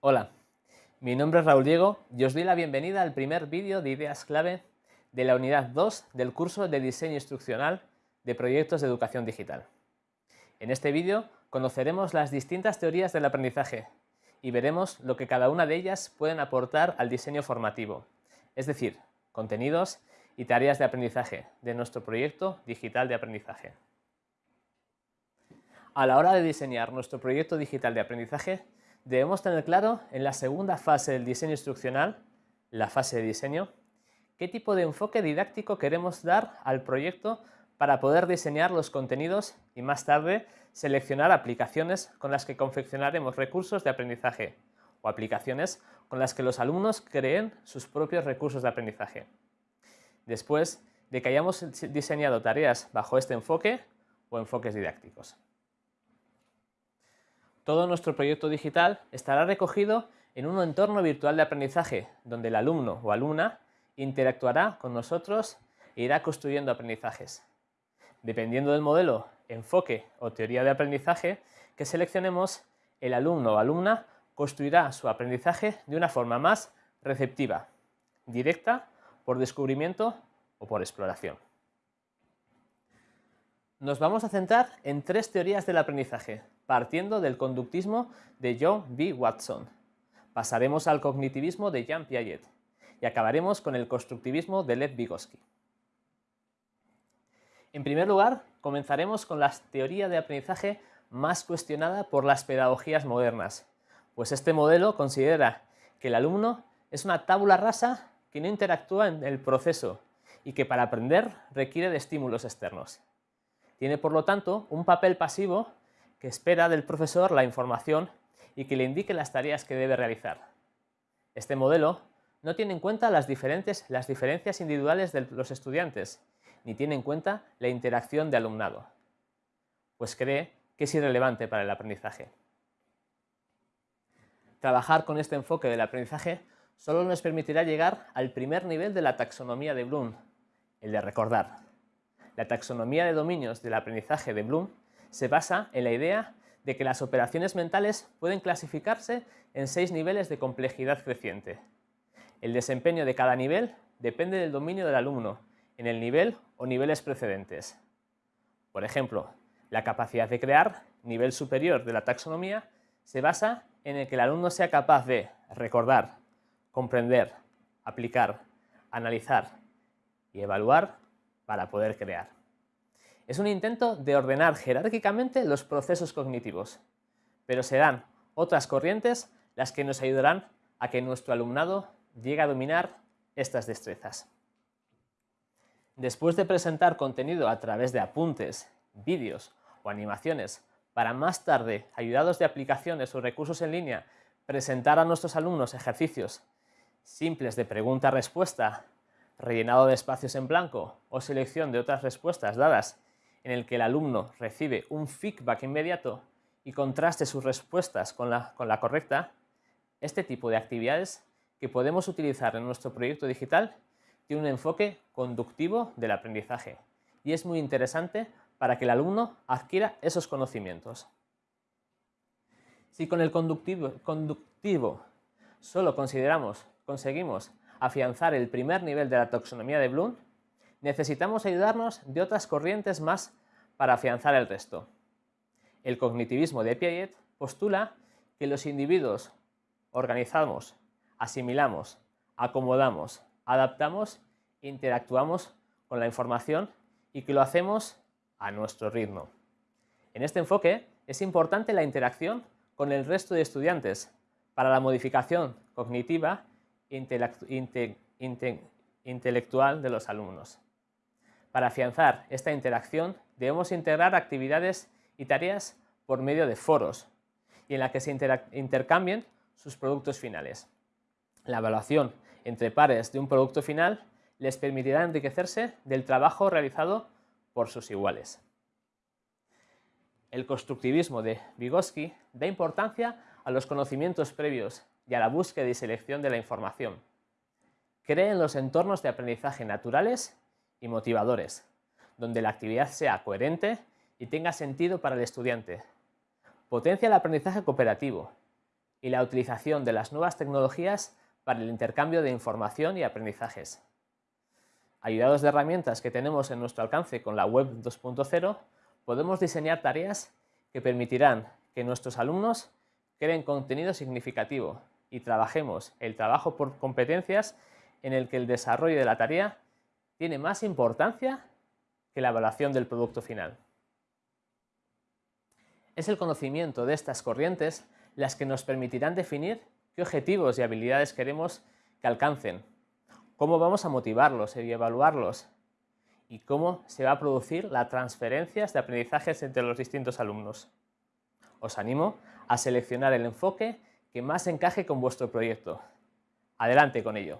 Hola, mi nombre es Raúl Diego y os doy la bienvenida al primer vídeo de ideas clave de la unidad 2 del curso de diseño instruccional de proyectos de educación digital. En este vídeo conoceremos las distintas teorías del aprendizaje y veremos lo que cada una de ellas pueden aportar al diseño formativo, es decir, contenidos y tareas de aprendizaje de nuestro proyecto digital de aprendizaje. A la hora de diseñar nuestro proyecto digital de aprendizaje, debemos tener claro en la segunda fase del diseño instruccional, la fase de diseño, qué tipo de enfoque didáctico queremos dar al proyecto para poder diseñar los contenidos y más tarde seleccionar aplicaciones con las que confeccionaremos recursos de aprendizaje o aplicaciones con las que los alumnos creen sus propios recursos de aprendizaje. Después de que hayamos diseñado tareas bajo este enfoque o enfoques didácticos. Todo nuestro proyecto digital estará recogido en un entorno virtual de aprendizaje, donde el alumno o alumna interactuará con nosotros e irá construyendo aprendizajes. Dependiendo del modelo, enfoque o teoría de aprendizaje que seleccionemos, el alumno o alumna construirá su aprendizaje de una forma más receptiva, directa, por descubrimiento o por exploración. Nos vamos a centrar en tres teorías del aprendizaje, partiendo del conductismo de John B. Watson. Pasaremos al cognitivismo de Jean Piaget y acabaremos con el constructivismo de Lev Vygotsky. En primer lugar, comenzaremos con la teoría de aprendizaje más cuestionada por las pedagogías modernas, pues este modelo considera que el alumno es una tábula rasa que no interactúa en el proceso y que para aprender requiere de estímulos externos. Tiene, por lo tanto, un papel pasivo que espera del profesor la información y que le indique las tareas que debe realizar. Este modelo no tiene en cuenta las, diferentes, las diferencias individuales de los estudiantes, ni tiene en cuenta la interacción de alumnado, pues cree que es irrelevante para el aprendizaje. Trabajar con este enfoque del aprendizaje solo nos permitirá llegar al primer nivel de la taxonomía de Bloom, el de recordar. La taxonomía de dominios del aprendizaje de Bloom se basa en la idea de que las operaciones mentales pueden clasificarse en seis niveles de complejidad creciente. El desempeño de cada nivel depende del dominio del alumno en el nivel o niveles precedentes. Por ejemplo, la capacidad de crear, nivel superior de la taxonomía, se basa en el que el alumno sea capaz de recordar, comprender, aplicar, analizar y evaluar para poder crear. Es un intento de ordenar jerárquicamente los procesos cognitivos, pero serán otras corrientes las que nos ayudarán a que nuestro alumnado llegue a dominar estas destrezas. Después de presentar contenido a través de apuntes, vídeos o animaciones para más tarde, ayudados de aplicaciones o recursos en línea, presentar a nuestros alumnos ejercicios simples de pregunta-respuesta rellenado de espacios en blanco o selección de otras respuestas dadas en el que el alumno recibe un feedback inmediato y contraste sus respuestas con la, con la correcta, este tipo de actividades que podemos utilizar en nuestro proyecto digital tiene un enfoque conductivo del aprendizaje y es muy interesante para que el alumno adquiera esos conocimientos. Si con el conductivo, conductivo solo consideramos, conseguimos afianzar el primer nivel de la taxonomía de Bloom, necesitamos ayudarnos de otras corrientes más para afianzar el resto. El cognitivismo de Piaget postula que los individuos organizamos, asimilamos, acomodamos, adaptamos, interactuamos con la información y que lo hacemos a nuestro ritmo. En este enfoque es importante la interacción con el resto de estudiantes para la modificación cognitiva intelectual de los alumnos. Para afianzar esta interacción debemos integrar actividades y tareas por medio de foros y en la que se intercambien sus productos finales. La evaluación entre pares de un producto final les permitirá enriquecerse del trabajo realizado por sus iguales. El constructivismo de Vygotsky da importancia a los conocimientos previos y a la búsqueda y selección de la información. Cree en los entornos de aprendizaje naturales y motivadores, donde la actividad sea coherente y tenga sentido para el estudiante. Potencia el aprendizaje cooperativo, y la utilización de las nuevas tecnologías para el intercambio de información y aprendizajes. Ayudados de herramientas que tenemos en nuestro alcance con la Web 2.0, podemos diseñar tareas que permitirán que nuestros alumnos creen contenido significativo y trabajemos el trabajo por competencias en el que el desarrollo de la tarea tiene más importancia que la evaluación del producto final. Es el conocimiento de estas corrientes las que nos permitirán definir qué objetivos y habilidades queremos que alcancen, cómo vamos a motivarlos y evaluarlos y cómo se va a producir la transferencia de aprendizajes entre los distintos alumnos. Os animo a seleccionar el enfoque que más encaje con vuestro proyecto. Adelante con ello.